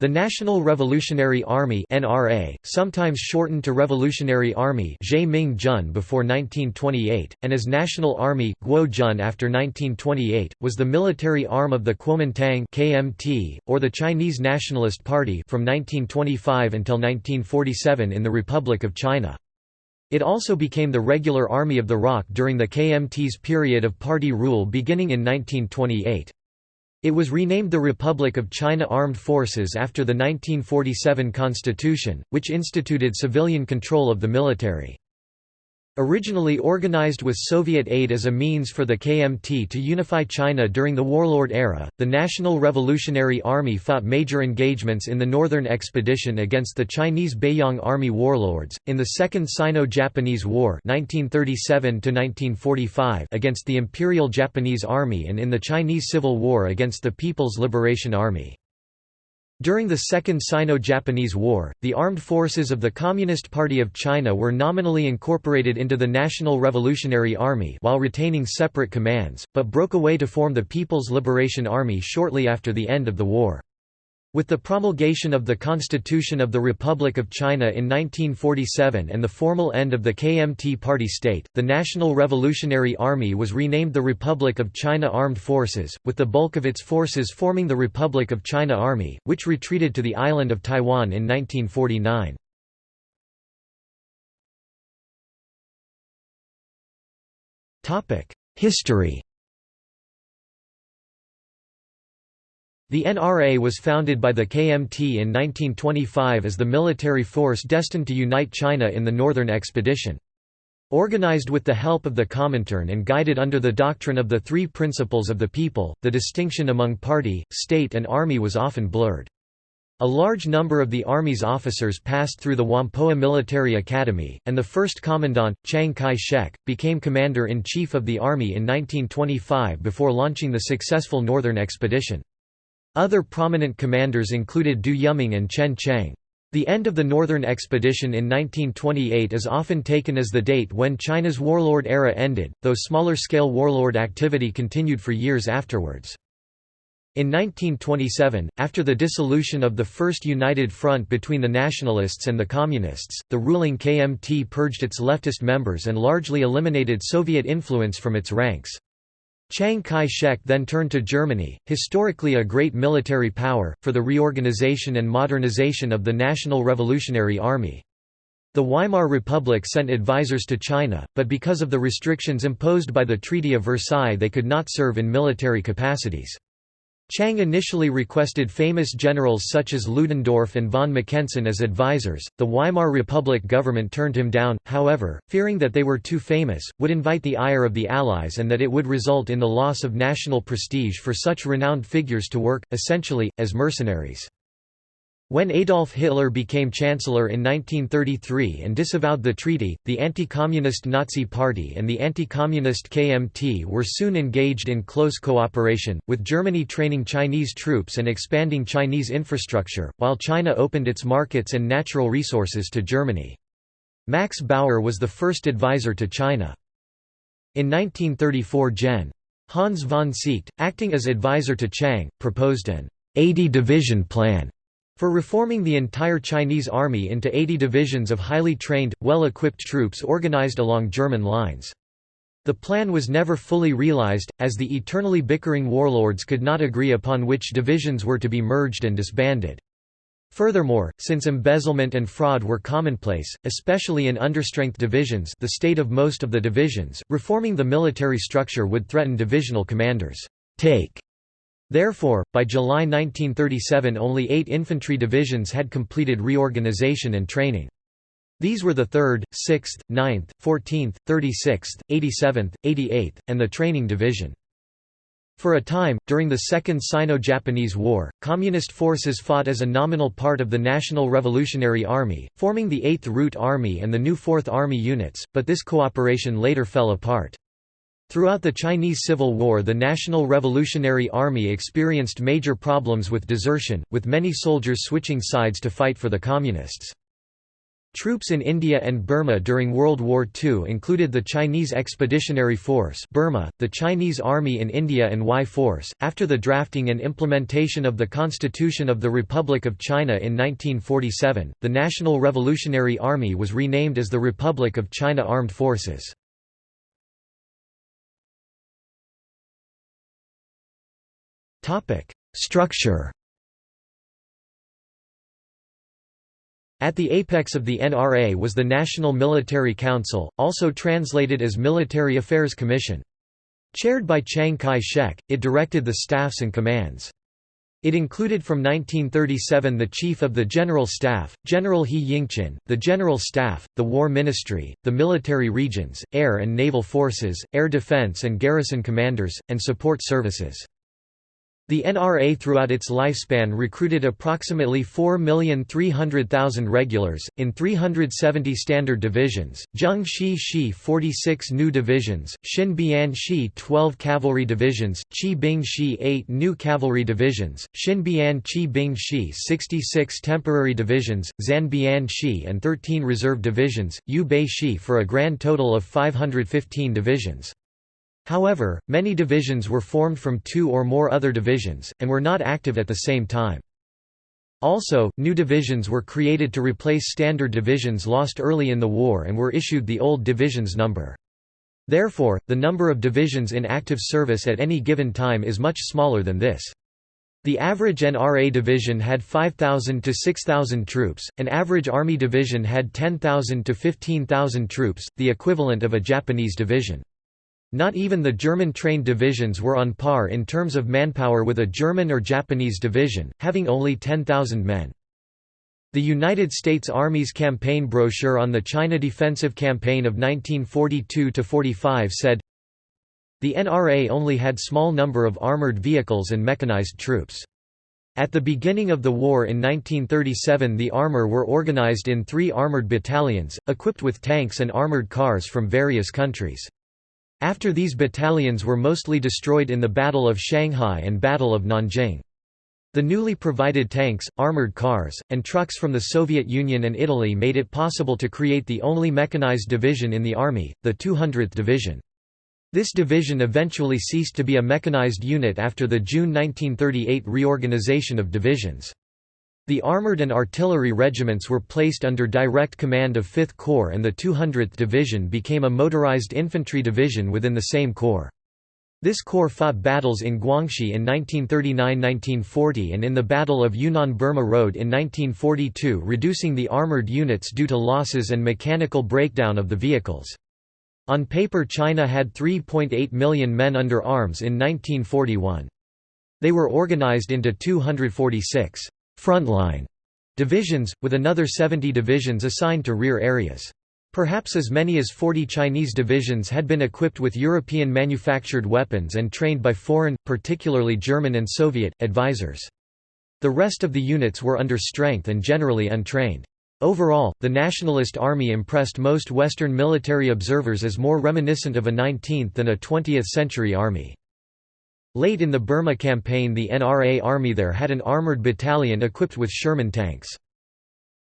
The National Revolutionary Army (NRA), sometimes shortened to Revolutionary Army before 1928, and as National Army (Guo-Jun) after 1928, was the military arm of the Kuomintang (KMT) or the Chinese Nationalist Party from 1925 until 1947 in the Republic of China. It also became the regular army of the ROC during the KMT's period of party rule beginning in 1928. It was renamed the Republic of China Armed Forces after the 1947 constitution, which instituted civilian control of the military. Originally organized with Soviet aid as a means for the KMT to unify China during the warlord era, the National Revolutionary Army fought major engagements in the Northern Expedition against the Chinese Beiyang Army warlords, in the Second Sino-Japanese War 1937 against the Imperial Japanese Army and in the Chinese Civil War against the People's Liberation Army. During the Second Sino-Japanese War, the armed forces of the Communist Party of China were nominally incorporated into the National Revolutionary Army while retaining separate commands, but broke away to form the People's Liberation Army shortly after the end of the war. With the promulgation of the Constitution of the Republic of China in 1947 and the formal end of the KMT party state, the National Revolutionary Army was renamed the Republic of China Armed Forces, with the bulk of its forces forming the Republic of China Army, which retreated to the island of Taiwan in 1949. History The NRA was founded by the KMT in 1925 as the military force destined to unite China in the Northern Expedition. Organized with the help of the Comintern and guided under the doctrine of the three principles of the people, the distinction among party, state and army was often blurred. A large number of the Army's officers passed through the Whampoa Military Academy, and the first commandant, Chiang Kai-shek, became commander-in-chief of the Army in 1925 before launching the successful Northern Expedition. Other prominent commanders included Du Yuming and Chen Cheng. The end of the Northern Expedition in 1928 is often taken as the date when China's warlord era ended, though smaller-scale warlord activity continued for years afterwards. In 1927, after the dissolution of the First United Front between the Nationalists and the Communists, the ruling KMT purged its leftist members and largely eliminated Soviet influence from its ranks. Chiang Kai-shek then turned to Germany, historically a great military power, for the reorganization and modernization of the National Revolutionary Army. The Weimar Republic sent advisors to China, but because of the restrictions imposed by the Treaty of Versailles they could not serve in military capacities. Chiang initially requested famous generals such as Ludendorff and von Mackensen as advisors. The Weimar Republic government turned him down, however, fearing that they were too famous, would invite the ire of the Allies and that it would result in the loss of national prestige for such renowned figures to work, essentially, as mercenaries. When Adolf Hitler became Chancellor in 1933 and disavowed the treaty, the anti-communist Nazi Party and the anti-communist KMT were soon engaged in close cooperation, with Germany training Chinese troops and expanding Chinese infrastructure, while China opened its markets and natural resources to Germany. Max Bauer was the first advisor to China. In 1934 Gen. Hans von Seeckt, acting as advisor to Chiang, proposed an 80-division plan for reforming the entire Chinese army into 80 divisions of highly trained, well-equipped troops organized along German lines. The plan was never fully realized, as the eternally bickering warlords could not agree upon which divisions were to be merged and disbanded. Furthermore, since embezzlement and fraud were commonplace, especially in understrength divisions the state of most of the divisions, reforming the military structure would threaten divisional commanders' take Therefore, by July 1937 only eight infantry divisions had completed reorganization and training. These were the 3rd, 6th, 9th, 14th, 36th, 87th, 88th, and the Training Division. For a time, during the Second Sino-Japanese War, Communist forces fought as a nominal part of the National Revolutionary Army, forming the 8th Route Army and the new 4th Army units, but this cooperation later fell apart. Throughout the Chinese Civil War the National Revolutionary Army experienced major problems with desertion, with many soldiers switching sides to fight for the Communists. Troops in India and Burma during World War II included the Chinese Expeditionary Force Burma, the Chinese Army in India and Y Force. After the drafting and implementation of the Constitution of the Republic of China in 1947, the National Revolutionary Army was renamed as the Republic of China Armed Forces. Structure At the apex of the NRA was the National Military Council, also translated as Military Affairs Commission. Chaired by Chiang Kai-shek, it directed the staffs and commands. It included from 1937 the Chief of the General Staff, General He Yingqin, the General Staff, the War Ministry, the military regions, air and naval forces, air defense and garrison commanders, and support services. The NRA throughout its lifespan recruited approximately 4,300,000 regulars, in 370 standard divisions, Zheng Shi Shi 46 new divisions, Xin Bian Shi 12 cavalry divisions, Qi Bing Shi 8 new cavalry divisions, Xin Bian Qi Bing Shi 66 temporary divisions, Zan Bian Shi and 13 reserve divisions, Yu Bei Shi for a grand total of 515 divisions. However, many divisions were formed from two or more other divisions, and were not active at the same time. Also, new divisions were created to replace standard divisions lost early in the war and were issued the old divisions number. Therefore, the number of divisions in active service at any given time is much smaller than this. The average NRA division had 5,000 to 6,000 troops, an average Army division had 10,000 to 15,000 troops, the equivalent of a Japanese division. Not even the German-trained divisions were on par in terms of manpower with a German or Japanese division, having only 10,000 men. The United States Army's campaign brochure on the China Defensive Campaign of 1942–45 said, The NRA only had small number of armored vehicles and mechanized troops. At the beginning of the war in 1937 the armor were organized in three armored battalions, equipped with tanks and armored cars from various countries. After these battalions were mostly destroyed in the Battle of Shanghai and Battle of Nanjing. The newly provided tanks, armored cars, and trucks from the Soviet Union and Italy made it possible to create the only mechanized division in the Army, the 200th Division. This division eventually ceased to be a mechanized unit after the June 1938 reorganization of divisions. The armored and artillery regiments were placed under direct command of 5th Corps and the 200th Division became a motorized infantry division within the same corps. This corps fought battles in Guangxi in 1939–1940 and in the Battle of Yunnan-Burma Road in 1942 reducing the armored units due to losses and mechanical breakdown of the vehicles. On paper China had 3.8 million men under arms in 1941. They were organized into 246 frontline divisions, with another 70 divisions assigned to rear areas. Perhaps as many as 40 Chinese divisions had been equipped with European-manufactured weapons and trained by foreign, particularly German and Soviet, advisors. The rest of the units were under strength and generally untrained. Overall, the Nationalist Army impressed most Western military observers as more reminiscent of a 19th than a 20th-century army. Late in the Burma campaign the NRA army there had an armoured battalion equipped with Sherman tanks.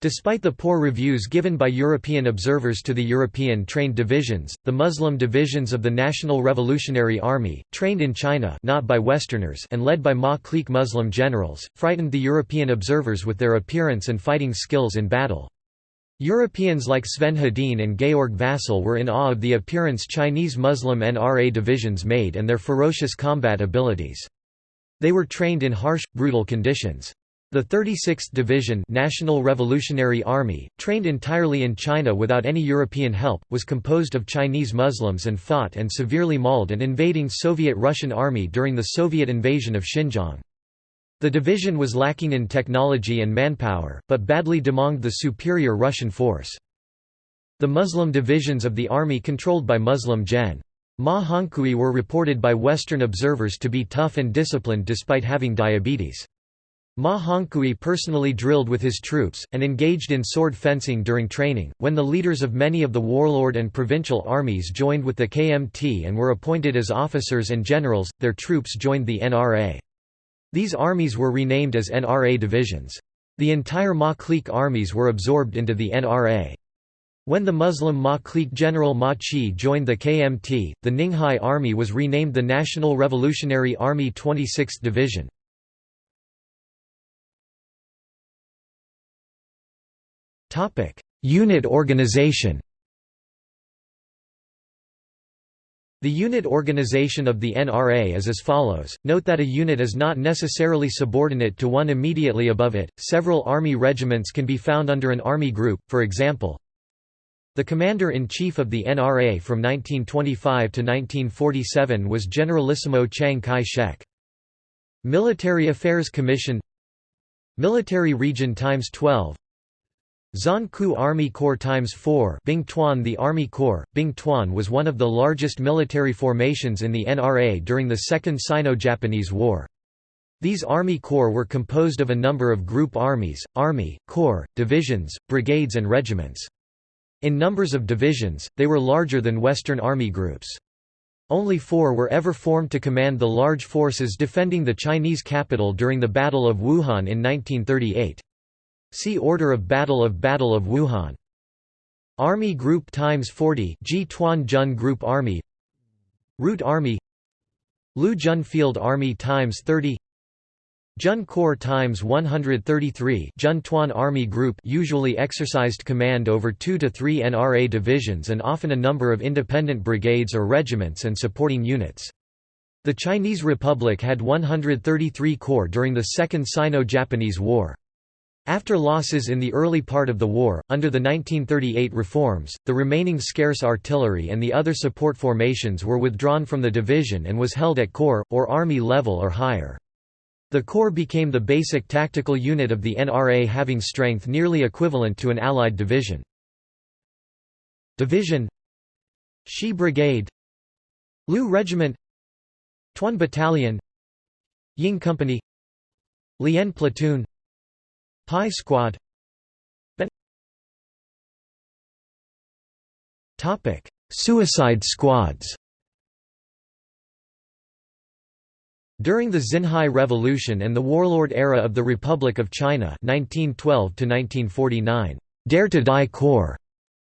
Despite the poor reviews given by European observers to the European trained divisions, the Muslim divisions of the National Revolutionary Army, trained in China not by Westerners and led by Ma clique Muslim generals, frightened the European observers with their appearance and fighting skills in battle. Europeans like Sven Hedin and Georg Vasel were in awe of the appearance Chinese Muslim NRA divisions made and their ferocious combat abilities. They were trained in harsh, brutal conditions. The 36th Division National Revolutionary Army, trained entirely in China without any European help, was composed of Chinese Muslims and fought and severely mauled an invading Soviet-Russian army during the Soviet invasion of Xinjiang. The division was lacking in technology and manpower, but badly demonged the superior Russian force. The Muslim divisions of the army controlled by Muslim Gen. Ma Hongkui were reported by Western observers to be tough and disciplined despite having diabetes. Ma Hongkui personally drilled with his troops, and engaged in sword fencing during training. When the leaders of many of the warlord and provincial armies joined with the KMT and were appointed as officers and generals, their troops joined the NRA. These armies were renamed as NRA divisions. The entire Ma clique armies were absorbed into the NRA. When the Muslim Ma clique general Ma Chi joined the KMT, the Ninghai Army was renamed the National Revolutionary Army 26th Division. Unit organization The unit organization of the NRA is as follows. Note that a unit is not necessarily subordinate to one immediately above it. Several army regiments can be found under an army group, for example, the commander-in-chief of the NRA from 1925 to 1947 was Generalissimo Chiang Kai-shek. Military Affairs Commission Military Region times 12 Zon Ku Army Corps times 4 Bing Tuan The Army Corps, Bing Tuan was one of the largest military formations in the NRA during the Second Sino-Japanese War. These Army Corps were composed of a number of group armies, army, corps, divisions, brigades and regiments. In numbers of divisions, they were larger than Western Army groups. Only four were ever formed to command the large forces defending the Chinese capital during the Battle of Wuhan in 1938. See Order of Battle of Battle of Wuhan. Army Group times 40 Ji Tuan Jun Group Army Route Army Lu Jun Field Army times 30 Jun Corps times 133 Jun Tuan Army Group usually exercised command over 2 to 3 NRA divisions and often a number of independent brigades or regiments and supporting units. The Chinese Republic had 133 corps during the Second Sino-Japanese War. After losses in the early part of the war, under the 1938 reforms, the remaining scarce artillery and the other support formations were withdrawn from the division and was held at corps, or army level or higher. The corps became the basic tactical unit of the NRA having strength nearly equivalent to an Allied division. Division Shi Brigade Lu Regiment Tuan Battalion Ying Company Lien Platoon Pi Squad Topic: Suicide squads During the Xinhai Revolution and the warlord era of the Republic of China (1912–1949), Dare to Die Corps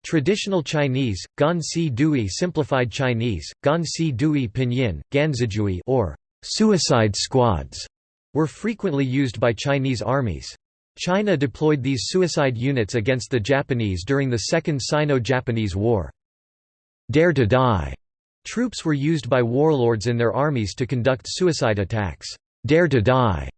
Traditional Chinese, Gan Si Dui simplified Chinese, Gan Si Dui pinyin, Ganzijui or suicide squads were frequently used by Chinese armies. China deployed these suicide units against the Japanese during the Second Sino-Japanese War. Dare to Die troops were used by warlords in their armies to conduct suicide attacks. Dare to Die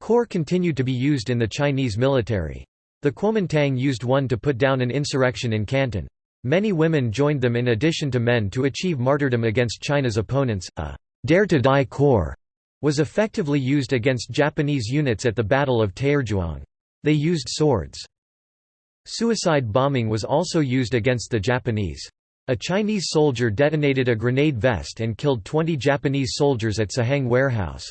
corps continued to be used in the Chinese military. The Kuomintang used one to put down an insurrection in Canton. Many women joined them in addition to men to achieve martyrdom against China's opponents. A Dare to Die Corps was effectively used against Japanese units at the Battle of Taierzhuang. They used swords. Suicide bombing was also used against the Japanese. A Chinese soldier detonated a grenade vest and killed 20 Japanese soldiers at Sihang warehouse.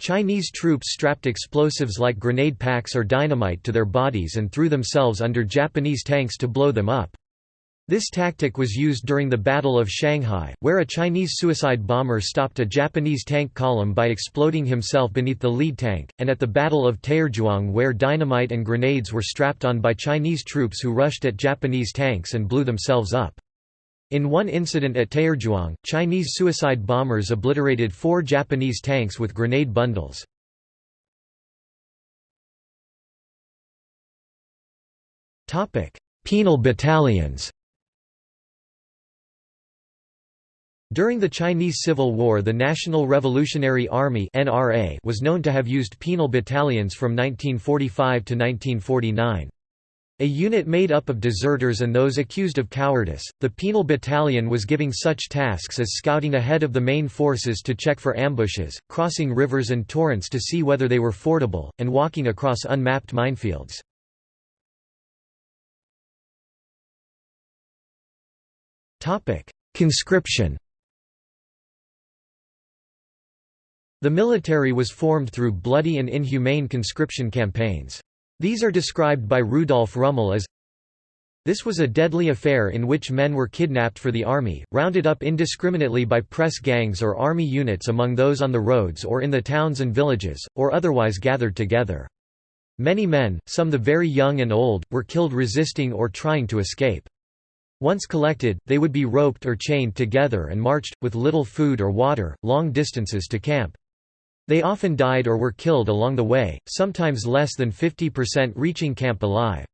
Chinese troops strapped explosives like grenade packs or dynamite to their bodies and threw themselves under Japanese tanks to blow them up. This tactic was used during the Battle of Shanghai, where a Chinese suicide bomber stopped a Japanese tank column by exploding himself beneath the lead tank, and at the Battle of Taierzhuang where dynamite and grenades were strapped on by Chinese troops who rushed at Japanese tanks and blew themselves up. In one incident at Taierzhuang, Chinese suicide bombers obliterated four Japanese tanks with grenade bundles. Penal battalions During the Chinese Civil War the National Revolutionary Army NRA was known to have used penal battalions from 1945 to 1949. A unit made up of deserters and those accused of cowardice, the penal battalion was giving such tasks as scouting ahead of the main forces to check for ambushes, crossing rivers and torrents to see whether they were fordable, and walking across unmapped minefields. Conscription The military was formed through bloody and inhumane conscription campaigns. These are described by Rudolf Rummel as this was a deadly affair in which men were kidnapped for the army, rounded up indiscriminately by press gangs or army units among those on the roads or in the towns and villages, or otherwise gathered together. Many men, some the very young and old, were killed resisting or trying to escape. Once collected, they would be roped or chained together and marched, with little food or water, long distances to camp. They often died or were killed along the way, sometimes less than 50% reaching camp alive.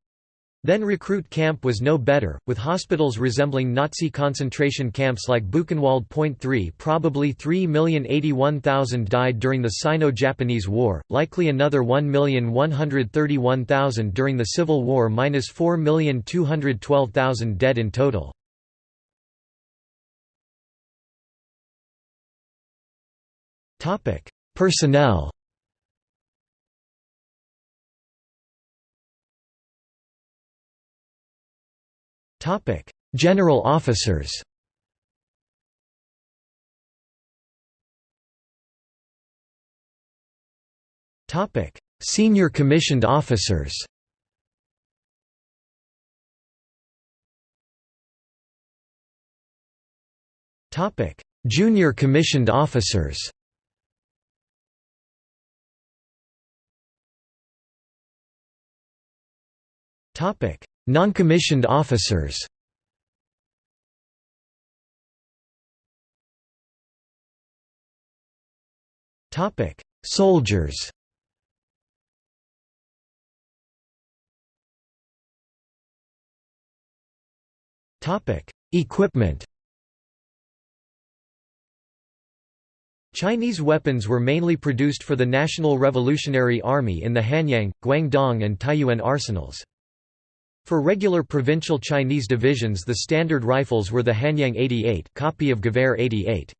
Then recruit camp was no better, with hospitals resembling Nazi concentration camps like Buchenwald Point 3 probably 3,081,000 died during the Sino-Japanese War, likely another 1,131,000 during the Civil War minus 4,212,000 dead in total. Personnel Topic: General officers. Topic: Senior commissioned officers. Topic: Junior commissioned officers. Non-commissioned officers. Soldiers. Equipment. Chinese weapons were mainly produced for the National Revolutionary Army in the Hanyang, Guangdong and Taiyuan arsenals. For regular provincial Chinese divisions the standard rifles were the Hanyang 88 copy of Gewehr 88.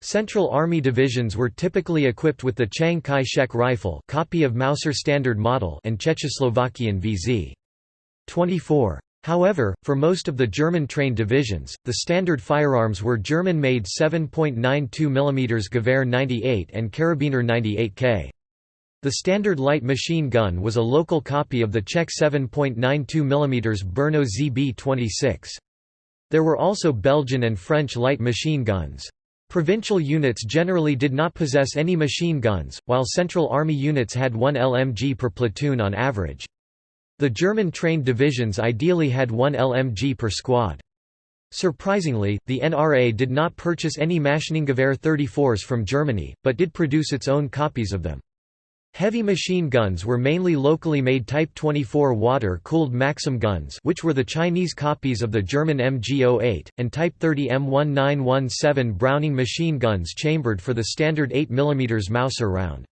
Central Army divisions were typically equipped with the Chiang Kai-shek rifle copy of Mauser standard model and Czechoslovakian VZ. 24. However, for most of the German-trained divisions, the standard firearms were German-made 7.92 mm Gewehr 98 and Karabiner 98K. The standard light machine gun was a local copy of the Czech 7.92 mm Brno ZB-26. There were also Belgian and French light machine guns. Provincial units generally did not possess any machine guns, while Central Army units had one LMG per platoon on average. The German-trained divisions ideally had one LMG per squad. Surprisingly, the NRA did not purchase any Maschinengewehr 34s from Germany, but did produce its own copies of them. Heavy machine guns were mainly locally made Type 24 water-cooled Maxim guns which were the Chinese copies of the German MG-08, and Type 30 M1917 Browning machine guns chambered for the standard 8 mm Mauser round.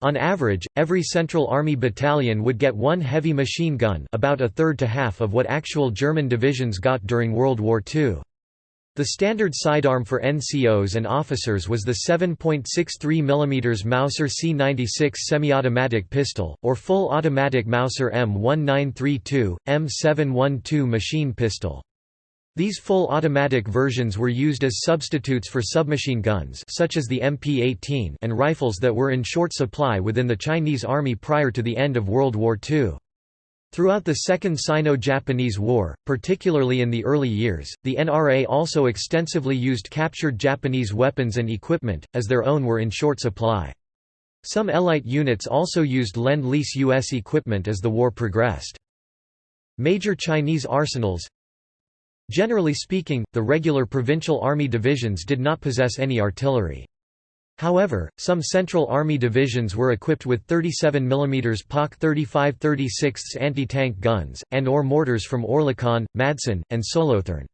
On average, every Central Army battalion would get one heavy machine gun about a third to half of what actual German divisions got during World War II. The standard sidearm for NCOs and officers was the 7.63 mm Mauser C96 semi-automatic pistol, or full automatic Mauser M1932, M712 machine pistol. These full automatic versions were used as substitutes for submachine guns such as the MP-18 and rifles that were in short supply within the Chinese Army prior to the end of World War II. Throughout the Second Sino-Japanese War, particularly in the early years, the NRA also extensively used captured Japanese weapons and equipment, as their own were in short supply. Some Elite units also used Lend-Lease U.S. equipment as the war progressed. Major Chinese arsenals Generally speaking, the regular provincial army divisions did not possess any artillery. However, some Central Army divisions were equipped with 37 mm PaK 35 36 anti-tank guns, and or mortars from Oerlikon, Madsen, and Solothurn.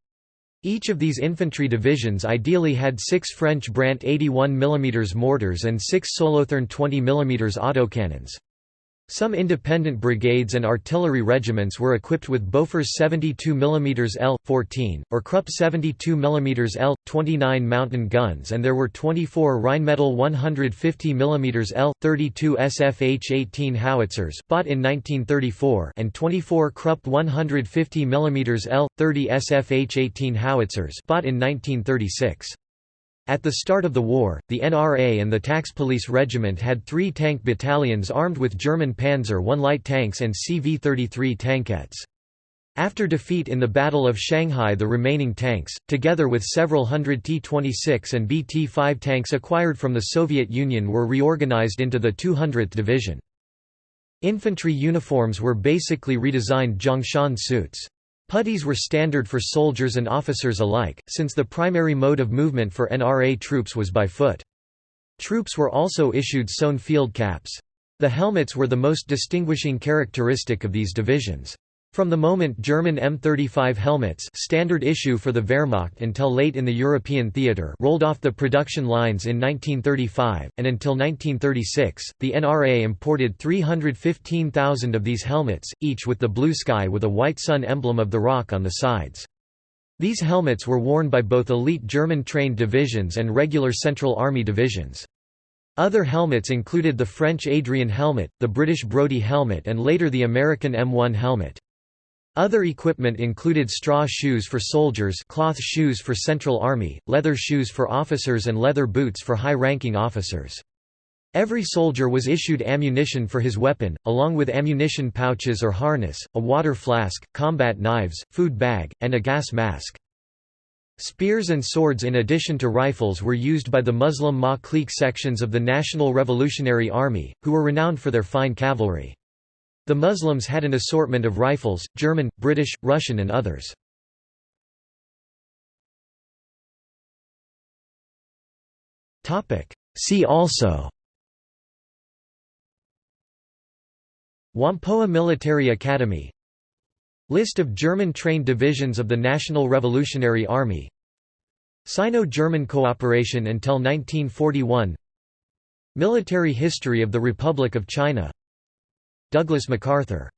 Each of these infantry divisions ideally had six French Brandt 81 mm mortars and six Solothurn 20 mm autocannons. Some independent brigades and artillery regiments were equipped with Bofors 72 mm L-14, or Krupp 72 mm L-29 mountain guns and there were 24 Rheinmetall 150 mm L-32 SFH-18 howitzers bought in 1934 and 24 Krupp 150 mm L-30 SFH-18 howitzers bought in 1936. At the start of the war, the NRA and the Tax-Police Regiment had three tank battalions armed with German Panzer I light tanks and CV-33 tankettes. After defeat in the Battle of Shanghai the remaining tanks, together with several hundred T-26 and BT-5 tanks acquired from the Soviet Union were reorganized into the 200th Division. Infantry uniforms were basically redesigned Zhongshan suits. Puttees were standard for soldiers and officers alike, since the primary mode of movement for NRA troops was by foot. Troops were also issued sewn field caps. The helmets were the most distinguishing characteristic of these divisions. From the moment German M35 helmets standard issue for the Wehrmacht until late in the European theatre rolled off the production lines in 1935, and until 1936, the NRA imported 315,000 of these helmets, each with the blue sky with a white sun emblem of the ROC on the sides. These helmets were worn by both elite German-trained divisions and regular Central Army divisions. Other helmets included the French Adrian helmet, the British Brodie helmet and later the American M1 helmet. Other equipment included straw shoes for soldiers cloth shoes for Central Army, leather shoes for officers and leather boots for high-ranking officers. Every soldier was issued ammunition for his weapon, along with ammunition pouches or harness, a water flask, combat knives, food bag, and a gas mask. Spears and swords in addition to rifles were used by the Muslim Ma clique sections of the National Revolutionary Army, who were renowned for their fine cavalry. The Muslims had an assortment of rifles, German, British, Russian and others. See also. Whampoa Military Academy. List of German-trained divisions of the National Revolutionary Army. Sino-German cooperation until 1941 Military history of the Republic of China Douglas MacArthur